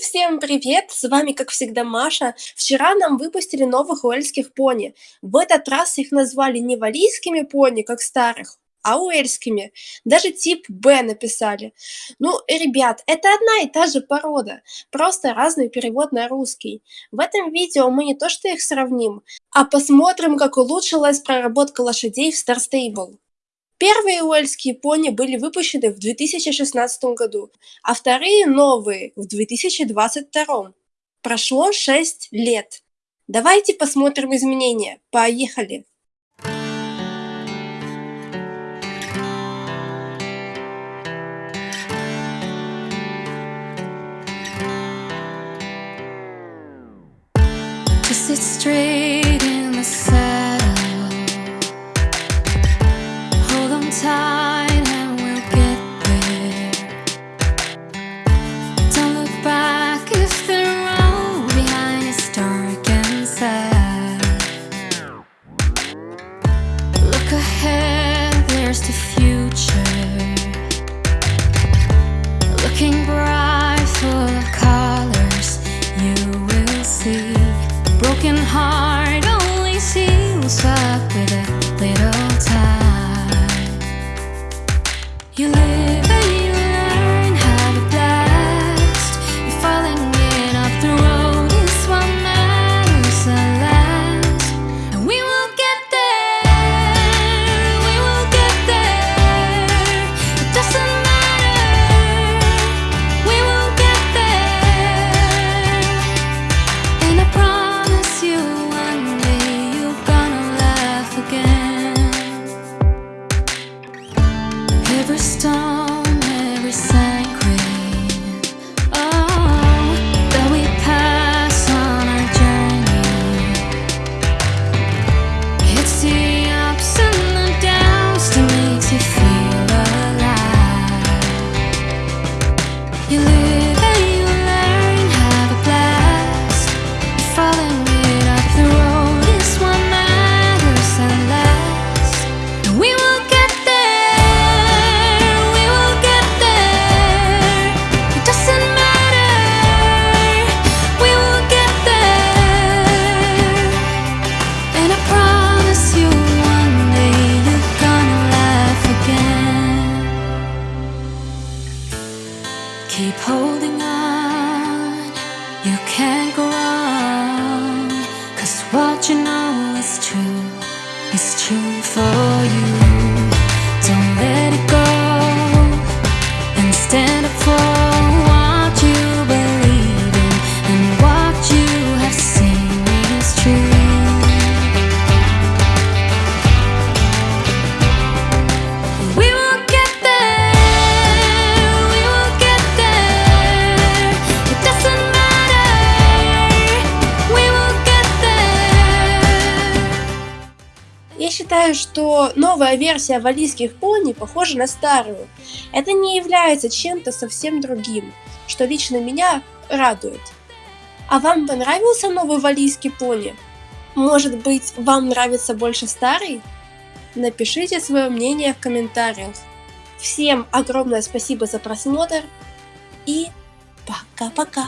Всем привет! С вами, как всегда, Маша. Вчера нам выпустили новых уэльских пони. В этот раз их назвали не валийскими пони, как старых, а уэльскими. Даже тип Б написали. Ну, ребят, это одна и та же порода, просто разный перевод на русский. В этом видео мы не то что их сравним, а посмотрим, как улучшилась проработка лошадей в Star Stable. Первые уэльские пони были выпущены в 2016 году, а вторые новые в 2022. Прошло 6 лет. Давайте посмотрим изменения. Поехали! sit straight heart only seals up with a Keep holding on, you can't go wrong. Cause what you know is true, is true for you. Считаю, что новая версия валийских пони похожа на старую. Это не является чем-то совсем другим, что лично меня радует. А вам понравился новый валийский пони? Может быть, вам нравится больше старый? Напишите свое мнение в комментариях. Всем огромное спасибо за просмотр и пока-пока.